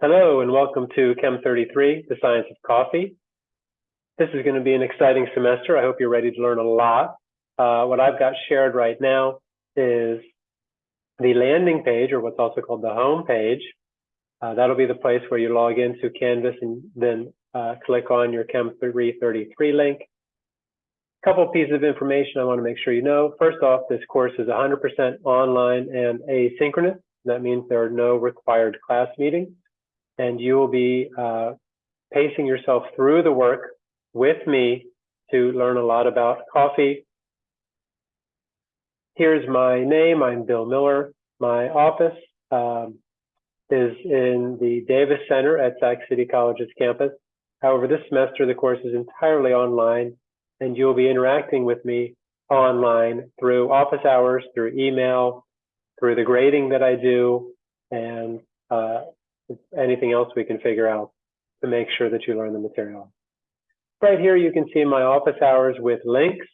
Hello and welcome to Chem 33, the science of coffee. This is going to be an exciting semester. I hope you're ready to learn a lot. Uh, what I've got shared right now is the landing page, or what's also called the home page. Uh, that'll be the place where you log into Canvas and then uh, click on your Chem 333 link. A couple pieces of information I want to make sure you know. First off, this course is 100% online and asynchronous. That means there are no required class meetings and you will be uh, pacing yourself through the work with me to learn a lot about coffee. Here's my name. I'm Bill Miller. My office um, is in the Davis Center at Sac City College's campus. However, this semester the course is entirely online and you'll be interacting with me online through office hours, through email, through the grading that I do, and uh, anything else we can figure out to make sure that you learn the material. Right here, you can see my office hours with links.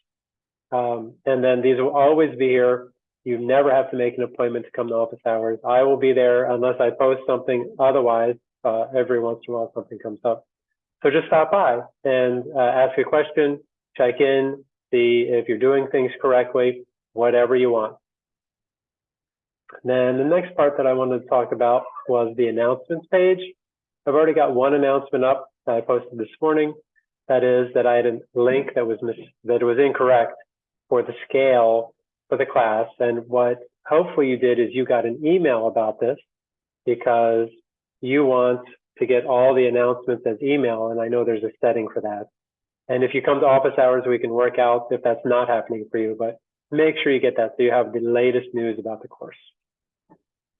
Um, and then these will always be here. You never have to make an appointment to come to office hours. I will be there unless I post something. Otherwise, uh, every once in a while, something comes up. So just stop by and uh, ask a question, check in, see if you're doing things correctly, whatever you want. Then the next part that I wanted to talk about was the announcements page. I've already got one announcement up that I posted this morning. That is that I had a link that was that was incorrect for the scale for the class. And what hopefully you did is you got an email about this because you want to get all the announcements as email. And I know there's a setting for that. And if you come to office hours, we can work out if that's not happening for you, but make sure you get that so you have the latest news about the course.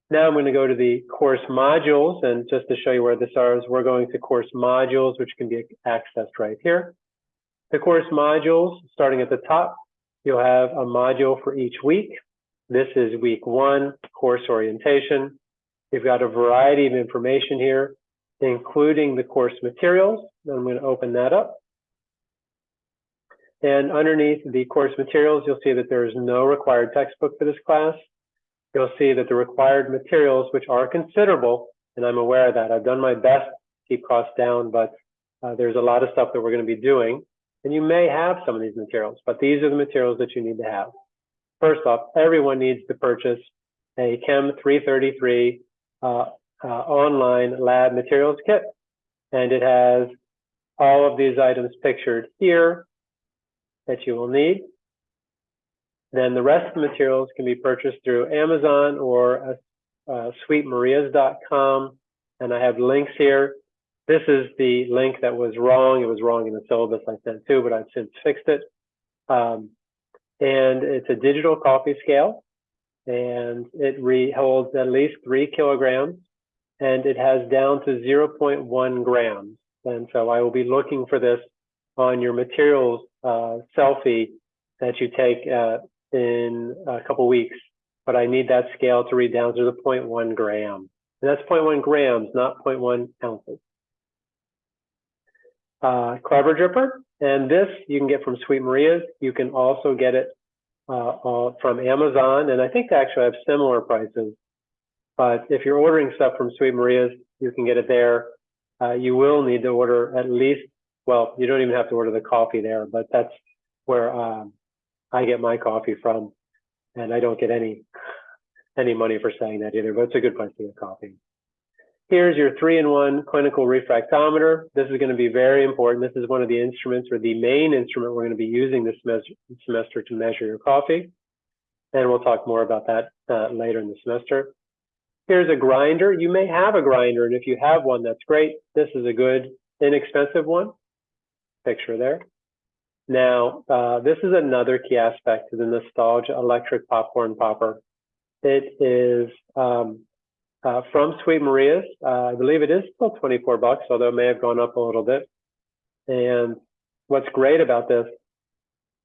Now I'm going to go to the course modules and just to show you where this is, we're going to course modules, which can be accessed right here. The course modules, starting at the top, you'll have a module for each week. This is week one, course orientation. You've got a variety of information here, including the course materials. I'm going to open that up. And underneath the course materials, you'll see that there is no required textbook for this class you'll see that the required materials, which are considerable, and I'm aware of that. I've done my best to keep costs down, but uh, there's a lot of stuff that we're going to be doing. And you may have some of these materials, but these are the materials that you need to have. First off, everyone needs to purchase a Chem 333 uh, uh, online lab materials kit. And it has all of these items pictured here that you will need. Then the rest of the materials can be purchased through Amazon or uh, sweetmarias.com. And I have links here. This is the link that was wrong. It was wrong in the syllabus I sent too, but I've since fixed it. Um, and it's a digital coffee scale and it holds at least three kilograms and it has down to 0.1 grams. And so I will be looking for this on your materials uh, selfie that you take uh, in a couple weeks, but I need that scale to read down to the 0.1 gram. And that's 0.1 grams, not 0.1 ounces. Uh, Clever Dripper, and this you can get from Sweet Maria's. You can also get it uh, from Amazon, and I think they actually have similar prices. But if you're ordering stuff from Sweet Maria's, you can get it there. Uh, you will need to order at least, well, you don't even have to order the coffee there, but that's where um, I get my coffee from, and I don't get any any money for saying that either, but it's a good place to get coffee. Here's your three-in-one clinical refractometer. This is going to be very important. This is one of the instruments or the main instrument we're going to be using this semester to measure your coffee. And we'll talk more about that uh, later in the semester. Here's a grinder. You may have a grinder, and if you have one, that's great. This is a good, inexpensive one. Picture there. Now, uh, this is another key aspect to the Nostalgia Electric Popcorn Popper. It is um, uh, from Sweet Maria's. Uh, I believe it is still 24 bucks, although it may have gone up a little bit. And what's great about this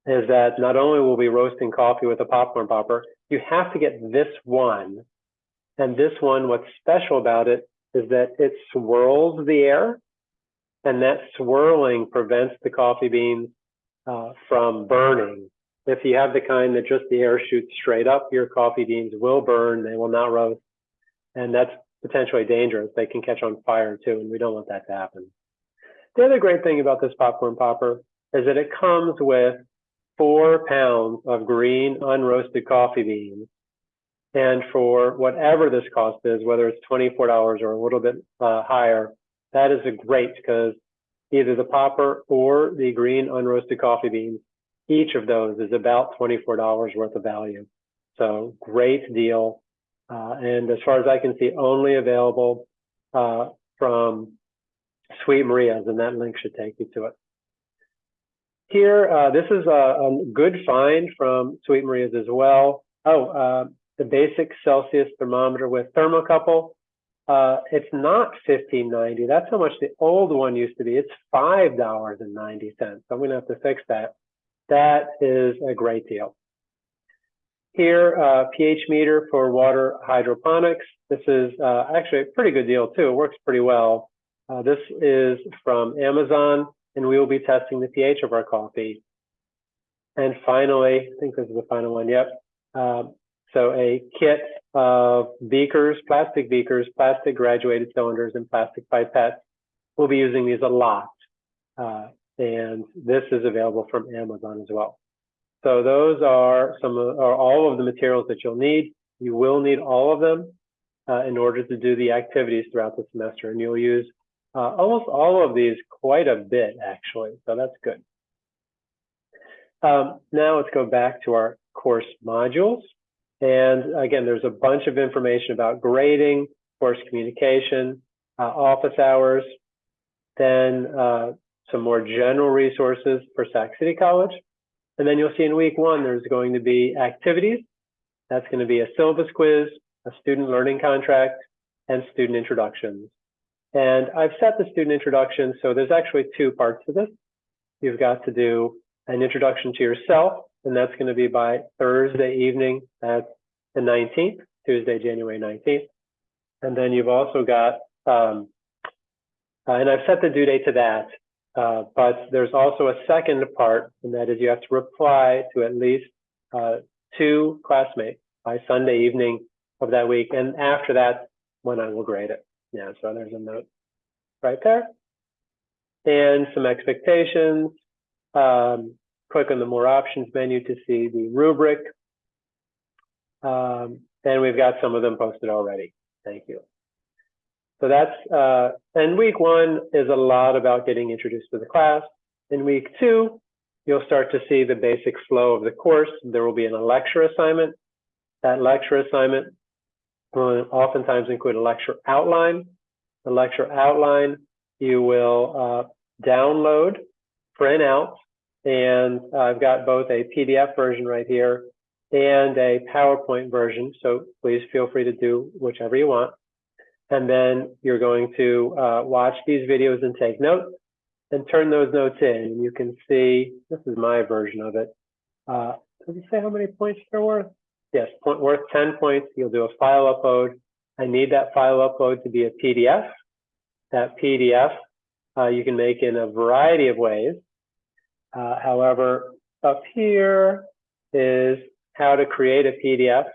is that not only will we be roasting coffee with a popcorn popper, you have to get this one. And this one, what's special about it is that it swirls the air and that swirling prevents the coffee beans uh, from burning. If you have the kind that just the air shoots straight up, your coffee beans will burn. They will not roast. And that's potentially dangerous. They can catch on fire too, and we don't want that to happen. The other great thing about this popcorn popper is that it comes with four pounds of green unroasted coffee beans. And for whatever this cost is, whether it's $24 or a little bit uh, higher, that is a great because either the popper or the green unroasted coffee beans, each of those is about $24 worth of value. So great deal. Uh, and as far as I can see, only available uh, from Sweet Maria's, and that link should take you to it. Here, uh, this is a, a, good find from Sweet Maria's as well. Oh, uh, the basic Celsius thermometer with thermocouple. Uh, it's not fifteen ninety. That's how much the old one used to be. It's five dollars and ninety So cents. I'm gonna have to fix that. That is a great deal. Here, uh, pH meter for water hydroponics. This is uh, actually a pretty good deal too. It works pretty well. Uh, this is from Amazon, and we will be testing the pH of our coffee. And finally, I think this is the final one. Yep. So a kit of beakers, plastic beakers, plastic graduated cylinders, and plastic pipettes. We'll be using these a lot. Uh, and this is available from Amazon as well. So those are some of, are all of the materials that you'll need. You will need all of them uh, in order to do the activities throughout the semester, and you'll use uh, almost all of these quite a bit actually. So that's good. Um, now let's go back to our course modules. And again, there's a bunch of information about grading, course communication, uh, office hours, then uh, some more general resources for Sac City College. And then you'll see in week one, there's going to be activities. That's going to be a syllabus quiz, a student learning contract, and student introductions. And I've set the student introduction, so there's actually two parts to this. You've got to do an introduction to yourself, and that's going to be by Thursday evening at the 19th, Tuesday, January 19th. And then you've also got, um, uh, and I've set the due date to that, uh, but there's also a second part, and that is you have to reply to at least uh, two classmates by Sunday evening of that week. And after that, when I will grade it. Yeah, so there's a note right there. And some expectations. Um, click on the more options menu to see the rubric. Um, and we've got some of them posted already. Thank you. So that's, uh, and week one is a lot about getting introduced to the class. In week two, you'll start to see the basic flow of the course. There will be a lecture assignment. That lecture assignment will oftentimes include a lecture outline. The lecture outline you will uh, download, print out, and I've got both a PDF version right here and a PowerPoint version. So please feel free to do whichever you want. And then you're going to uh, watch these videos and take notes and turn those notes in. And you can see, this is my version of it. Uh, does it say how many points they're worth? Yes, point, worth 10 points. You'll do a file upload. I need that file upload to be a PDF. That PDF uh, you can make in a variety of ways. Uh, however, up here is how to create a PDF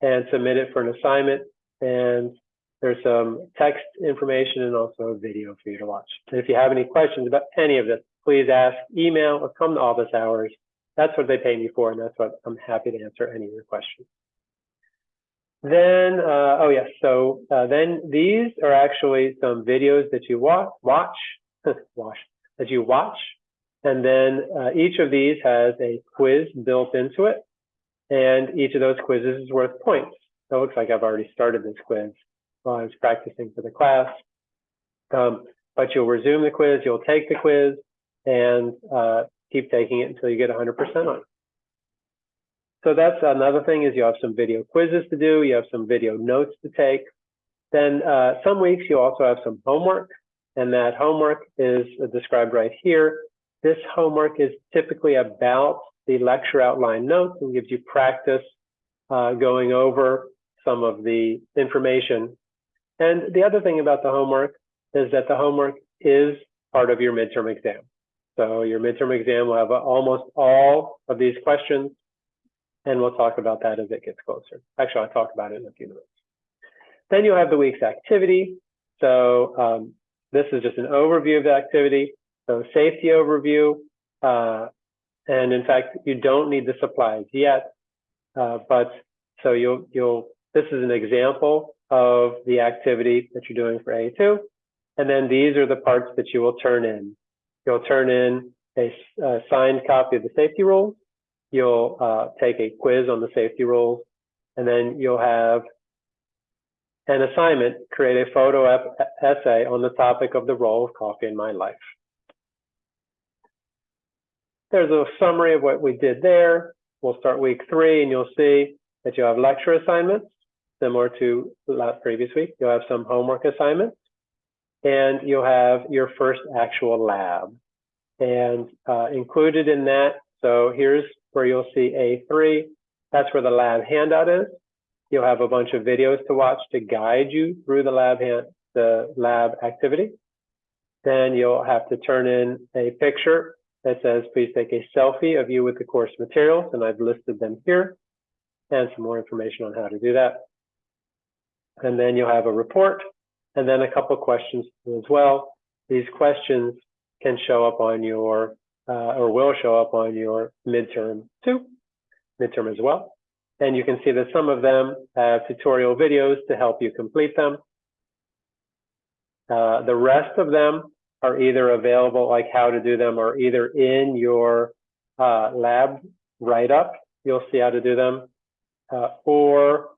and submit it for an assignment. And there's some text information and also a video for you to watch. And if you have any questions about any of this, please ask, email, or come to office hours. That's what they pay me for, and that's what I'm happy to answer any of your questions. Then, uh, oh yes, so uh, then these are actually some videos that you watch, watch, watch, that you watch, and then uh, each of these has a quiz built into it, and each of those quizzes is worth points. So it looks like I've already started this quiz while I was practicing for the class. Um, but you'll resume the quiz, you'll take the quiz, and uh, keep taking it until you get 100% on it. So that's another thing is you have some video quizzes to do, you have some video notes to take. Then uh, some weeks you also have some homework, and that homework is described right here. This homework is typically about the lecture outline notes and gives you practice uh, going over some of the information. And the other thing about the homework is that the homework is part of your midterm exam. So your midterm exam will have almost all of these questions and we'll talk about that as it gets closer. Actually, I'll talk about it in a few minutes. Then you'll have the week's activity. So um, this is just an overview of the activity. So safety overview. Uh, and in fact, you don't need the supplies yet. Uh, but so you'll, you'll, this is an example of the activity that you're doing for A2. And then these are the parts that you will turn in. You'll turn in a, a signed copy of the safety rules. You'll uh, take a quiz on the safety rules, and then you'll have an assignment, create a photo essay on the topic of the role of coffee in my life. There's a summary of what we did there. We'll start week three, and you'll see that you have lecture assignments, similar to last previous week. You'll have some homework assignments, and you'll have your first actual lab. And uh, included in that, so here's where you'll see A3. That's where the lab handout is. You'll have a bunch of videos to watch to guide you through the lab hand, the lab activity. Then you'll have to turn in a picture that says, please take a selfie of you with the course materials, and I've listed them here, and some more information on how to do that. And then you'll have a report, and then a couple questions as well. These questions can show up on your, uh, or will show up on your midterm too, midterm as well. And you can see that some of them have tutorial videos to help you complete them. Uh, the rest of them are either available, like how to do them, or either in your uh, lab write-up, you'll see how to do them, uh, or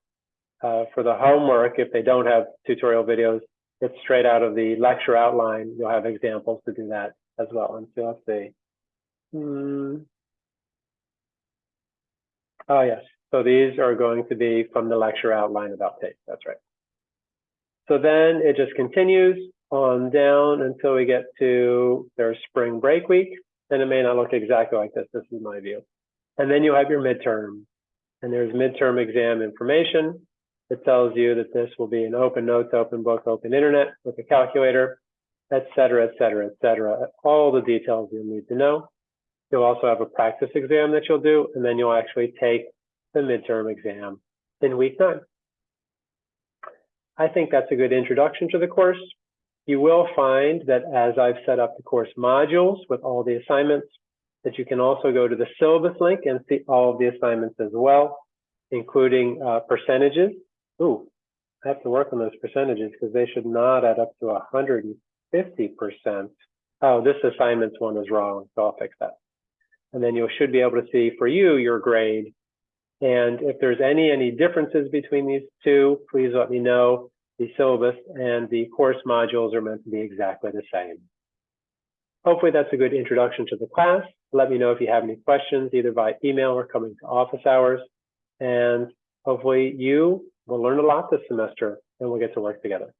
uh, for the homework, if they don't have tutorial videos, it's straight out of the lecture outline. You'll have examples to do that as well. And so let's see. Hmm. Oh, yes. So these are going to be from the lecture outline about tape. That's right. So then it just continues on down until we get to their spring break week. And it may not look exactly like this. This is my view. And then you have your midterm. And there's midterm exam information. that tells you that this will be an open notes, open book, open internet with a calculator, et cetera, et cetera, et cetera. All the details you'll need to know. You'll also have a practice exam that you'll do, and then you'll actually take the midterm exam in week nine. I think that's a good introduction to the course. You will find that as I've set up the course modules with all the assignments, that you can also go to the syllabus link and see all of the assignments as well, including uh, percentages. Ooh, I have to work on those percentages because they should not add up to 150%. Oh, this assignments one is wrong, so I'll fix that. And then you should be able to see for you your grade and if there's any, any differences between these two, please let me know. The syllabus and the course modules are meant to be exactly the same. Hopefully that's a good introduction to the class. Let me know if you have any questions, either by email or coming to office hours. And hopefully you will learn a lot this semester and we'll get to work together.